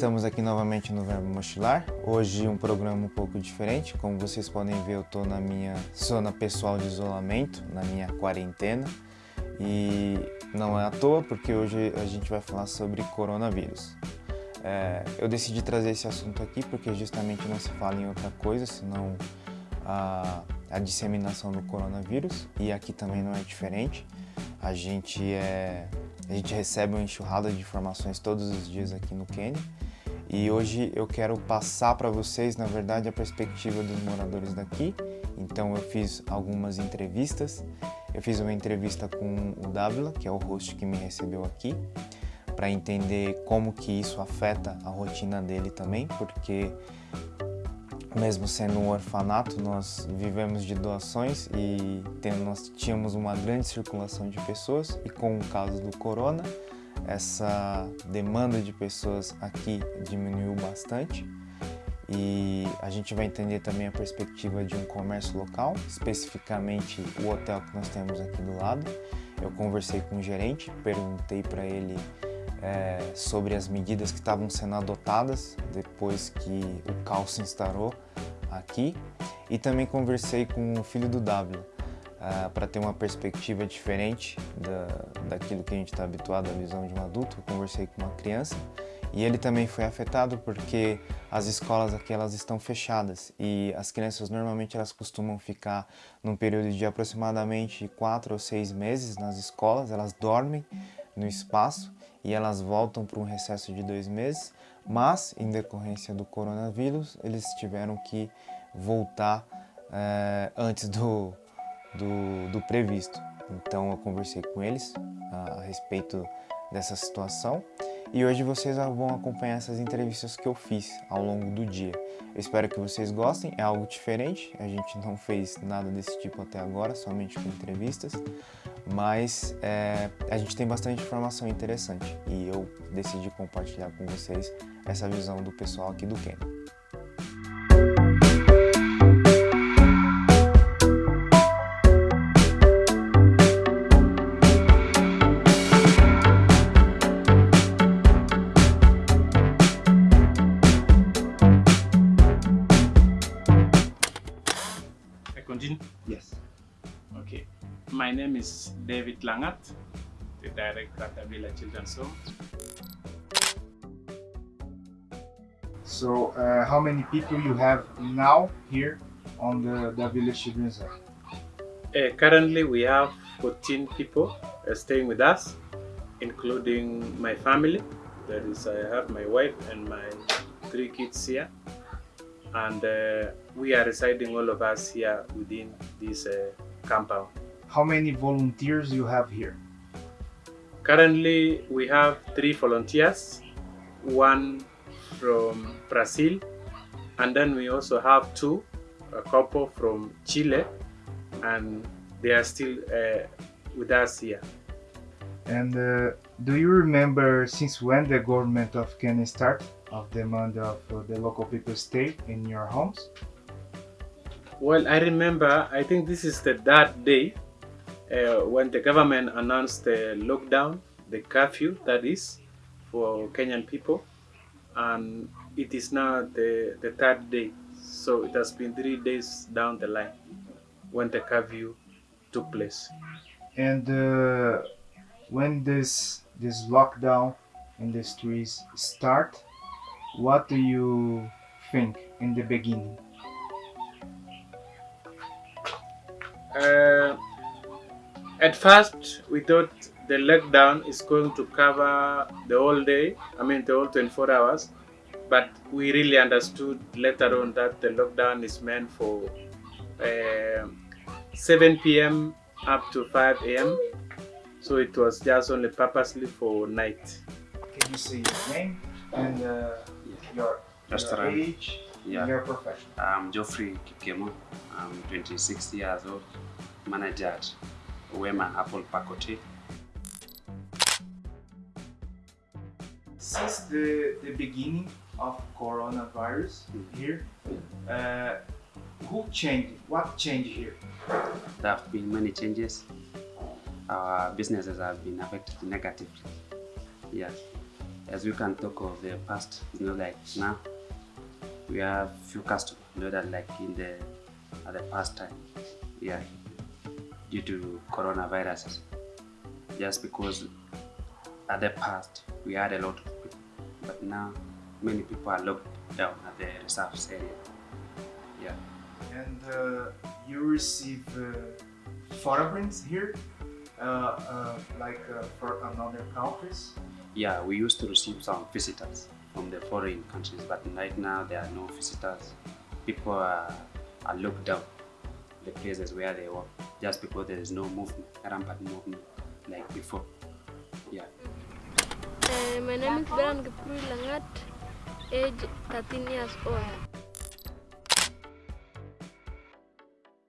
estamos aqui novamente no Verbo Mochilar. Hoje um programa um pouco diferente. Como vocês podem ver, eu estou na minha zona pessoal de isolamento, na minha quarentena. E não é à toa, porque hoje a gente vai falar sobre coronavírus. É, eu decidi trazer esse assunto aqui porque justamente não se fala em outra coisa, senão a, a disseminação do coronavírus. E aqui também não é diferente. A gente é a gente recebe uma enxurrada de informações todos os dias aqui no Quênia e hoje eu quero passar para vocês, na verdade, a perspectiva dos moradores daqui. Então eu fiz algumas entrevistas. Eu fiz uma entrevista com o Dávila, que é o host que me recebeu aqui, para entender como que isso afeta a rotina dele também, porque mesmo sendo um orfanato, nós vivemos de doações e nós tínhamos uma grande circulação de pessoas e com o caso do corona, essa demanda de pessoas aqui diminuiu bastante e a gente vai entender também a perspectiva de um comércio local, especificamente o hotel que nós temos aqui do lado. Eu conversei com o gerente, perguntei para ele é, sobre as medidas que estavam sendo adotadas depois que o caos se instaurou aqui. E também conversei com o filho do W é, para ter uma perspectiva diferente da, daquilo que a gente está habituado à visão de um adulto. Eu conversei com uma criança e ele também foi afetado porque as escolas aqui elas estão fechadas e as crianças normalmente elas costumam ficar num período de aproximadamente quatro ou seis meses nas escolas, elas dormem no espaço e elas voltam para um recesso de dois meses, mas em decorrência do coronavírus eles tiveram que voltar é, antes do, do, do, previsto. Então eu conversei com eles a, a respeito dessa situação e hoje vocês vão acompanhar essas entrevistas que eu fiz ao longo do dia. Eu espero que vocês gostem, é algo diferente, a gente não fez nada desse tipo até agora, somente com entrevistas, mas é, a gente tem bastante informação interessante e eu decidi compartilhar com vocês essa visão do pessoal aqui do Quênia. David Langat, the director at Avila Children's Home. So, uh, how many people you have now here on the, the Village Children's Home? Uh, currently, we have 14 people uh, staying with us, including my family. That is, I have my wife and my three kids here. And uh, we are residing all of us here within this uh, compound how many volunteers you have here? Currently, we have three volunteers, one from Brazil, and then we also have two, a couple from Chile, and they are still uh, with us here. And uh, do you remember since when the government of Kenya start of demand of uh, the local people stay in your homes? Well, I remember, I think this is the third day uh, when the government announced the lockdown, the curfew that is, for Kenyan people, and it is now the, the third day. So it has been three days down the line when the curfew took place. And uh, when this this lockdown in the streets start, what do you think in the beginning? Uh, at first, we thought the lockdown is going to cover the whole day, I mean the whole 24 hours, but we really understood later on that the lockdown is meant for uh, 7 p.m. up to 5 a.m. So it was just only purposely for night. Can you say your name and uh, your, your age yeah. and your profession? I'm Geoffrey Kikemo. I'm 26 years old, manager at Wema Apple Pacote. Since the, the beginning of coronavirus here, uh, who changed? What changed here? There have been many changes. Our businesses have been affected negatively. Yes. as we can talk of the past, you know, like now we have few customers, you know, that like in the at the past time, yeah, due to coronavirus, just because at the past we had a lot of people, but now many people are locked down at the reserves area. Yeah. And uh, you receive uh, here, uh, uh, like uh, for another countries. Yeah, we used to receive some visitors from the foreign countries, but right now there are no visitors. People are, are locked down the places where they work just because there is no movement, rampant movement like before. Yeah. Uh, my name is Brian Kiprui Langat, age 13 years old.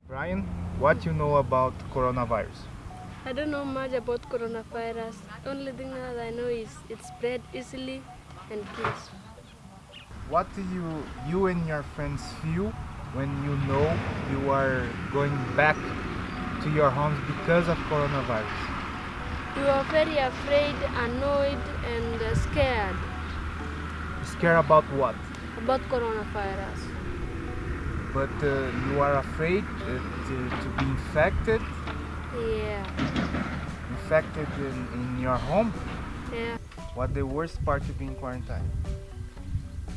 Brian, what do you know about coronavirus? I don't know much about coronavirus. Only thing that I know is it spread easily and kills. What do you you and your friends feel when you know you are going back to your homes because of coronavirus? You are very afraid, annoyed, and uh, scared Scared about what? about coronavirus. But uh, you are afraid uh, to, to be infected, Yeah, infected in, in your home. yeah. What the worst part to be in quarantine?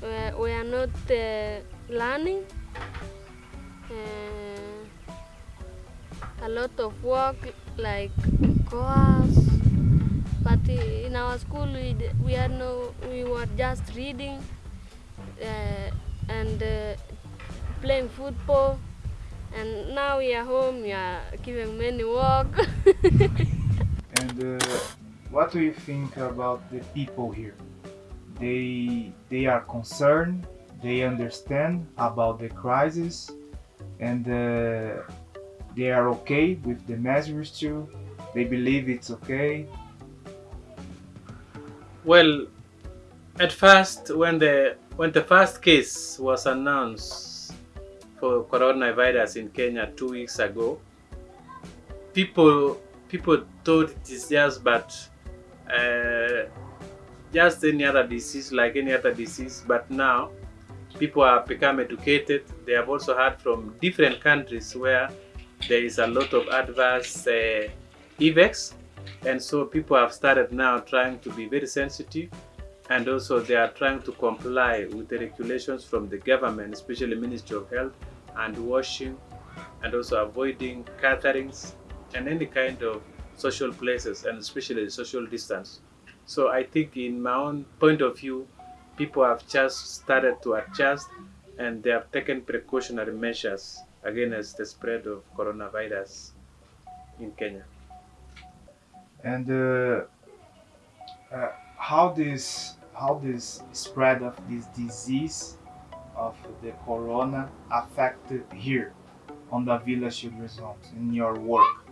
We, we are not uh, learning. A lot of work like course, but in our school we, we had no we were just reading uh, and uh, playing football and now we are home we are giving many work And uh, what do you think about the people here? They they are concerned. They understand about the crisis, and uh, they are okay with the measures too. They believe it's okay. Well, at first, when the when the first case was announced for coronavirus in Kenya two weeks ago, people people thought it is just but uh, just any other disease like any other disease. But now, people have become educated. They have also heard from different countries where there is a lot of adverse uh, effects. And so people have started now trying to be very sensitive. And also they are trying to comply with the regulations from the government especially ministry of health and washing and also avoiding gatherings and any kind of social places and especially social distance. So i think in my own point of view people have just started to adjust and they have taken precautionary measures against the spread of coronavirus in kenya And uh, uh, how this how this spread of this disease of the corona affected here on the village Children's Homes in your work?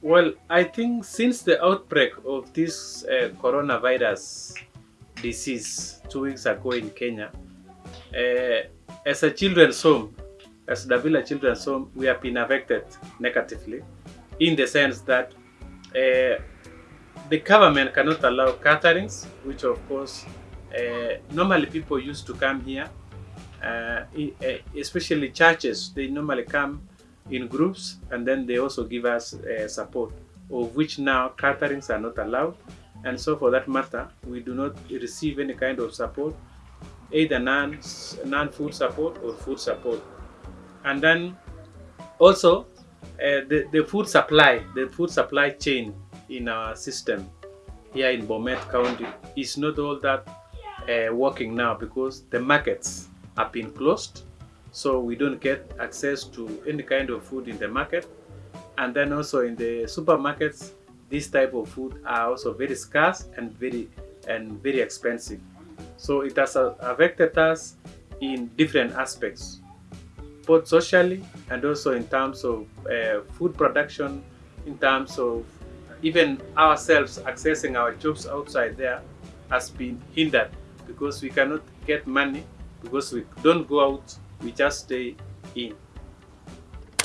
Well, I think since the outbreak of this uh, coronavirus disease two weeks ago in Kenya, uh, as a children's home, as the Villa Children's Home, we have been affected negatively in the sense that uh, the government cannot allow caterings, which of course uh, normally people used to come here, uh, especially churches. They normally come in groups and then they also give us support, of which now caterings are not allowed. And so, for that matter, we do not receive any kind of support, either non non food support or food support. And then also uh, the, the food supply, the food supply chain in our system here in Bomet County is not all that uh, working now because the markets have been closed. So we don't get access to any kind of food in the market. And then also in the supermarkets, this type of food are also very scarce and very and very expensive. So it has affected us in different aspects both socially and also in terms of uh, food production, in terms of even ourselves accessing our jobs outside there has been hindered because we cannot get money because we don't go out, we just stay in.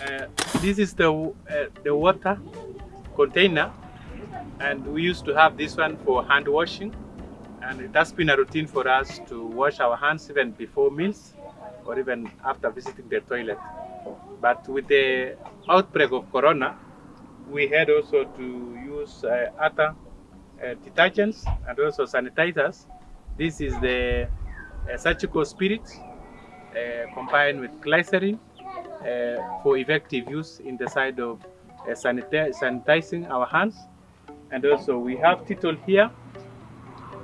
Uh, this is the uh, the water container, and we used to have this one for hand washing. And it has been a routine for us to wash our hands even before meals or even after visiting the toilet. But with the outbreak of corona, we had also to use uh, other uh, detergents and also sanitizers. This is the uh, surgical spirit uh, combined with glycerin uh, for effective use in the side of uh, sanitizing our hands. And also we have Dettol here,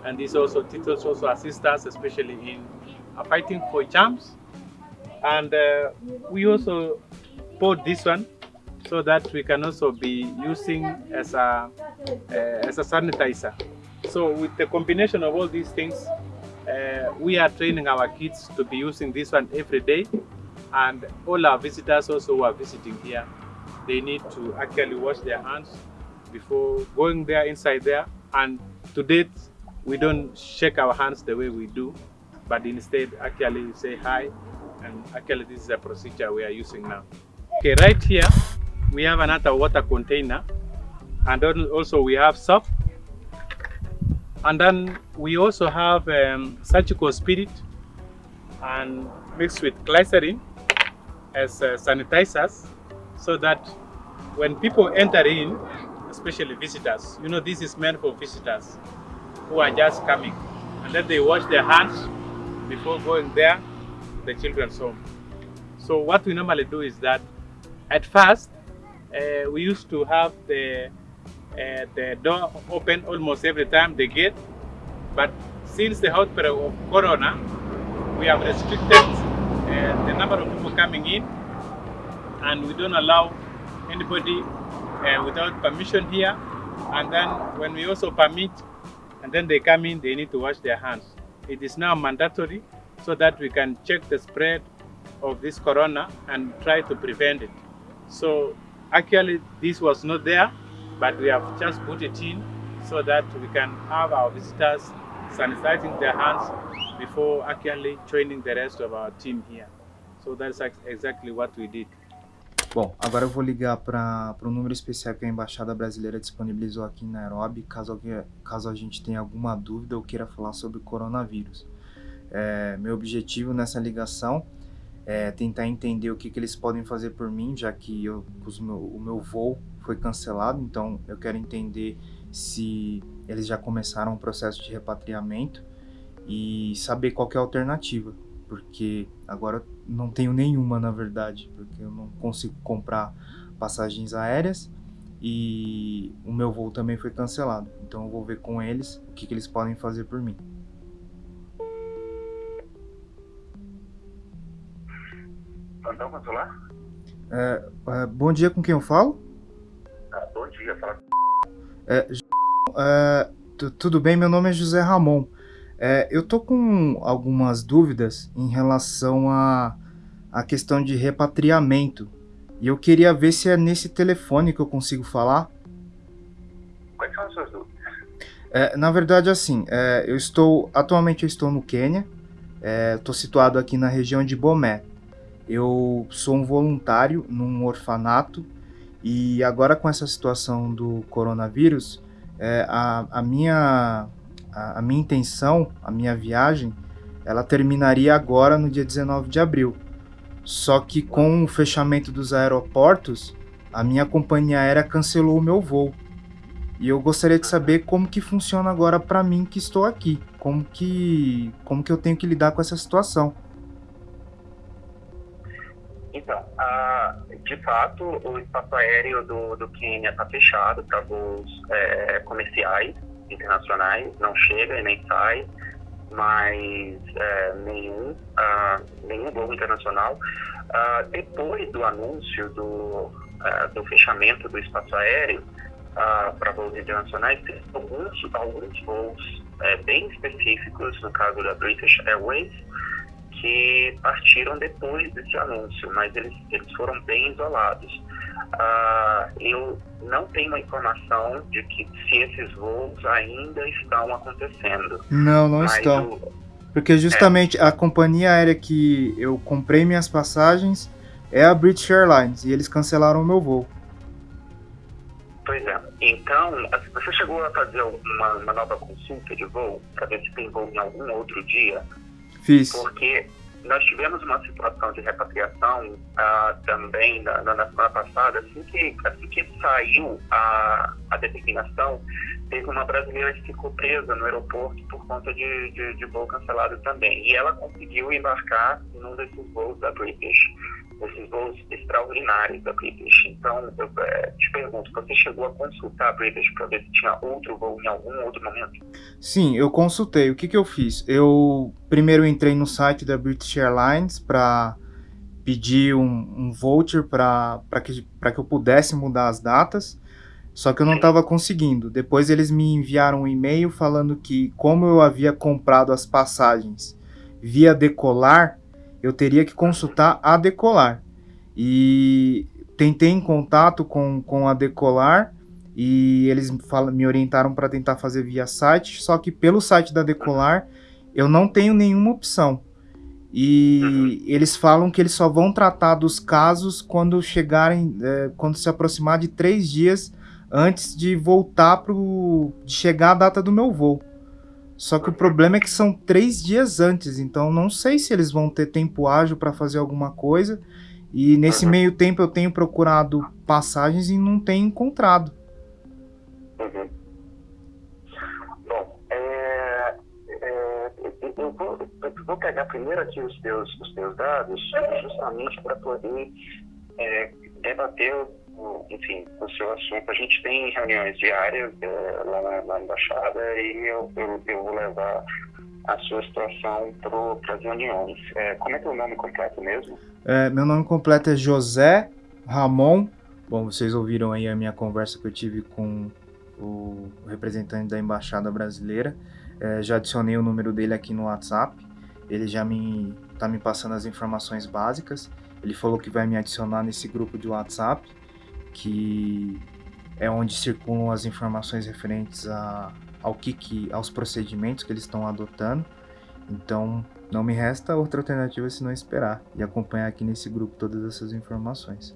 and this also Dettol also assist us, especially in fighting for germs. And uh, we also bought this one so that we can also be using as a uh, as a sanitizer. So with the combination of all these things, uh, we are training our kids to be using this one every day, and all our visitors also who are visiting here, they need to actually wash their hands before going there inside there. And to date, we don't shake our hands the way we do, but instead actually say hi, and actually this is a procedure we are using now. Okay, right here we have another water container, and also we have soap and then we also have um, surgical spirit and mixed with glycerin as uh, sanitizers so that when people enter in, especially visitors, you know, this is meant for visitors who are just coming and then they wash their hands before going there, the children's home. So what we normally do is that at first uh, we used to have the uh, the door open almost every time they get. But since the outbreak of corona, we have restricted uh, the number of people coming in, and we don't allow anybody uh, without permission here. And then when we also permit, and then they come in, they need to wash their hands. It is now mandatory so that we can check the spread of this corona and try to prevent it. So actually, this was not there but we have just put it in so that we can have our visitors sanitizing their hands before actually joining the rest of our team here. So that's exactly what we did. Bom, agora eu vou ligar para o número especial que a Embaixada Brasileira disponibilizou aqui em Nairobi, caso, alguém- caso a gente tenha alguma dúvida ou queira falar sobre o coronavírus. É, meu objetivo nessa ligação é tentar entender o que, que eles podem fazer por mim, já que eu, meu, o meu voo foi cancelado, então eu quero entender se eles já começaram o processo de repatriamento e saber qual é a alternativa, porque agora não tenho nenhuma na verdade, porque eu não consigo comprar passagens aéreas e o meu voo também foi cancelado. Então eu vou ver com eles o que, que eles podem fazer por mim. É, é, bom dia, com quem eu falo? Ah, bom dia, fala. É, é, tu- tudo bem, meu nome é José Ramon. É, eu tô com algumas dúvidas em relação à a, questão de repatriamento. E eu queria ver se é nesse telefone que eu consigo falar. Quais são as suas dúvidas? É, na verdade, assim, é, eu estou atualmente eu estou no Quênia. Estou situado aqui na região de Bomé. Eu sou um voluntário num orfanato e agora com essa situação do coronavírus, é, a, a minha a, a minha intenção, a minha viagem, ela terminaria agora no dia 19 de abril. Só que com o fechamento dos aeroportos, a minha companhia aérea cancelou o meu voo. E eu gostaria de saber como que funciona agora para mim que estou aqui, como que como que eu tenho que lidar com essa situação. Então, ah, de fato, o espaço aéreo do, do Quênia está fechado para voos é, comerciais internacionais, não chega e nem sai, mas é, nenhum, ah, nenhum voo internacional. Ah, depois do anúncio do, ah, do fechamento do espaço aéreo para voos internacionais, tem alguns, alguns voos é, bem específicos, no caso da British Airways, que partiram depois desse anúncio, mas eles, eles foram bem isolados. Ah, eu não tenho a informação de que se esses voos ainda estão acontecendo. Não, não estão. o- Porque justamente a companhia aérea que eu comprei minhas passagens é a British Airlines e eles cancelaram o meu voo. pois é. Então, assim, você chegou a fazer uma, uma nova consulta de voo para ver se tem voo em algum outro dia? Porque nós tivemos uma situação de repatriação ah, também na, na, semana passada, assim que, assim que saiu a, a determinação, teve uma brasileira que ficou presa no aeroporto por conta de, de, de voo cancelado também. E ela conseguiu embarcar num desses voos da British esses voos extraordinários da British. Então, eu é, te pergunto, você chegou a consultar a British para ver se tinha outro voo em algum outro momento? Sim, eu consultei. O que, que eu fiz? Eu primeiro entrei no site da British Airlines para pedir um, um voucher para que, que eu pudesse mudar as datas. Só que eu não estava conseguindo. Depois eles me enviaram um e-mail falando que, como eu havia comprado as passagens via decolar, eu teria que consultar a Decolar. E tentei em contato com, com a Decolar e eles falam, me orientaram para tentar fazer via site, só que pelo site da Decolar eu não tenho nenhuma opção. E uhum. eles falam que eles só vão tratar dos casos quando chegarem, é, quando se aproximar de três dias antes de voltar para de chegar a data do meu voo. Só que o problema é que são três dias antes, então não sei se eles vão ter tempo ágil para fazer alguma coisa. E nesse uhum. meio tempo eu tenho procurado passagens e não tenho encontrado. Uhum. Bom, é, é, eu, vou, eu, vou, pegar primeiro aqui os teus, os teus dados, justamente para poder é, debater enfim, o seu assunto. A gente tem reuniões diárias é, lá, na, na, embaixada e eu, eu, eu, vou levar a sua situação para as reuniões. É, como é que é o nome completo mesmo? É, meu nome completo é José Ramon. Bom, vocês ouviram aí a minha conversa que eu tive com o representante da embaixada brasileira. É, já adicionei o número dele aqui no WhatsApp. Ele já me está me passando as informações básicas. Ele falou que vai me adicionar nesse grupo de WhatsApp que é onde circulam as informações referentes a, ao que, que aos procedimentos que eles estão adotando. Então, não me resta outra alternativa senão esperar e acompanhar aqui nesse grupo todas essas informações.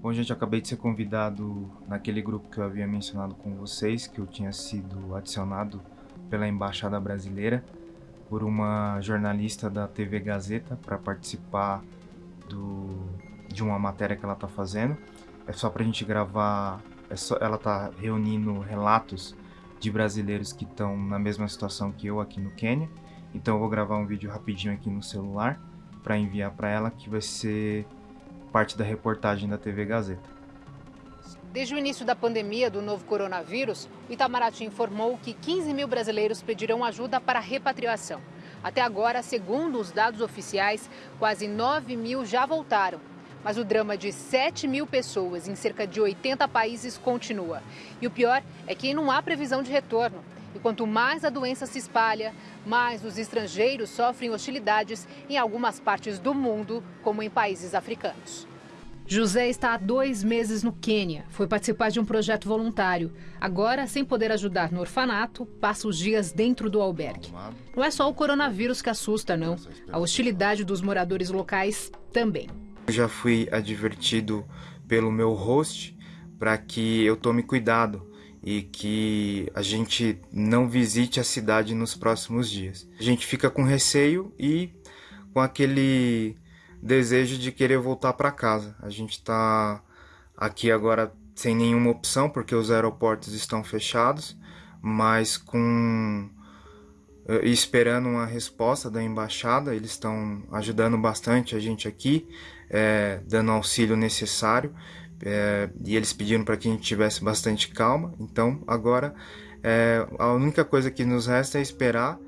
Bom, gente, acabei de ser convidado naquele grupo que eu havia mencionado com vocês, que eu tinha sido adicionado pela Embaixada Brasileira por uma jornalista da TV Gazeta para participar do de uma matéria que ela está fazendo. É só para a gente gravar. É só, ela está reunindo relatos de brasileiros que estão na mesma situação que eu aqui no Quênia. Então eu vou gravar um vídeo rapidinho aqui no celular para enviar para ela, que vai ser parte da reportagem da TV Gazeta. Desde o início da pandemia do novo coronavírus, o Itamaraty informou que 15 mil brasileiros pedirão ajuda para repatriação. Até agora, segundo os dados oficiais, quase 9 mil já voltaram mas o drama de 7 mil pessoas em cerca de 80 países continua. E o pior é que não há previsão de retorno. E quanto mais a doença se espalha, mais os estrangeiros sofrem hostilidades em algumas partes do mundo, como em países africanos. José está há dois meses no Quênia. Foi participar de um projeto voluntário. Agora, sem poder ajudar no orfanato, passa os dias dentro do albergue. Não é só o coronavírus que assusta, não. A hostilidade dos moradores locais também. Já fui advertido pelo meu host para que eu tome cuidado e que a gente não visite a cidade nos próximos dias. A gente fica com receio e com aquele desejo de querer voltar para casa. A gente está aqui agora sem nenhuma opção porque os aeroportos estão fechados, mas com eh, esperando uma resposta da embaixada, eles estão ajudando bastante a gente aqui é, dando auxílio necessário é, e eles pediram para que a gente tivesse bastante calma. Então agora é, a única coisa que nos resta é esperar